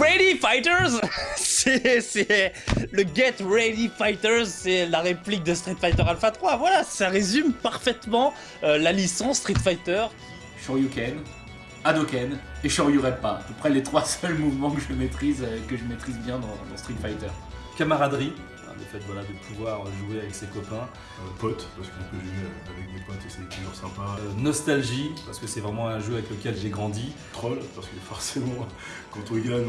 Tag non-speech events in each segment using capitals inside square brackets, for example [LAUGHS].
Ready Fighters [LAUGHS] C'est le Get Ready Fighters, c'est la réplique de Street Fighter Alpha 3. Voilà, ça résume parfaitement euh, la licence Street Fighter. Shoryuken, Hadoken et Shoryurepa. À peu près les trois [LAUGHS] seuls mouvements que je maîtrise, euh, que je maîtrise bien dans Street Fighter. Camaraderie, hein, le fait voilà, de pouvoir jouer avec ses copains. Euh, potes, parce qu'on peut jouer avec des potes et c'est toujours sympa. Euh, nostalgie, parce que c'est vraiment un jeu avec lequel j'ai grandi. Troll, parce que forcément, [LAUGHS] quand on gagne,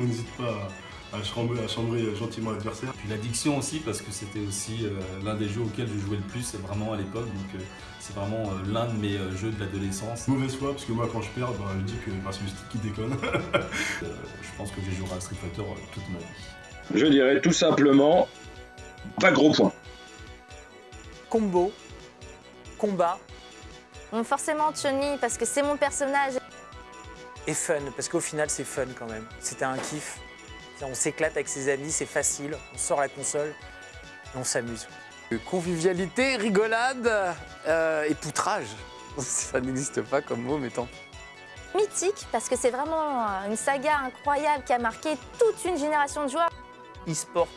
on n'hésite pas à, à, chambrer, à chambrer gentiment l'adversaire. Puis l'addiction aussi, parce que c'était aussi euh, l'un des jeux auxquels je jouais le plus vraiment à l'époque. Donc c'est vraiment l'un de mes jeux de l'adolescence. Mauvaise foi, parce que moi quand je perds, bah, je dis que bah, c'est le stick qui déconne. [LAUGHS] je pense que j'ai joué à Street Fighter toute ma vie. Je dirais tout simplement, pas gros point. Combo, combat. Bon, forcément Chun-Li parce que c'est mon personnage. Et fun, parce qu'au final c'est fun quand même. C'était un kiff. On s'éclate avec ses amis, c'est facile. On sort la console et on s'amuse. Convivialité, rigolade euh, et poutrage. [LAUGHS] Ça n'existe pas comme mot, mais tant Mythique parce que c'est vraiment une saga incroyable qui a marqué toute une génération de joueurs e-sport,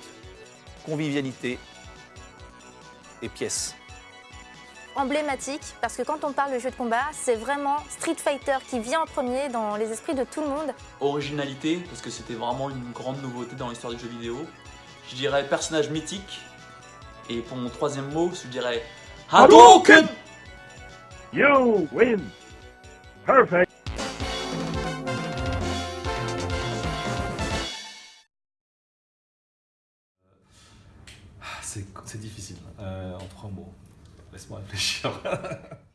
convivialité et pièces. Emblématique, parce que quand on parle de jeu de combat, c'est vraiment Street Fighter qui vient en premier dans les esprits de tout le monde. Originalité, parce que c'était vraiment une grande nouveauté dans l'histoire du jeu vidéo. Je dirais personnage mythique. Et pour mon troisième mot, je dirais Hadouken You win! Perfect! C'est difficile. Euh, en trois mots. Laisse-moi réfléchir. [LAUGHS]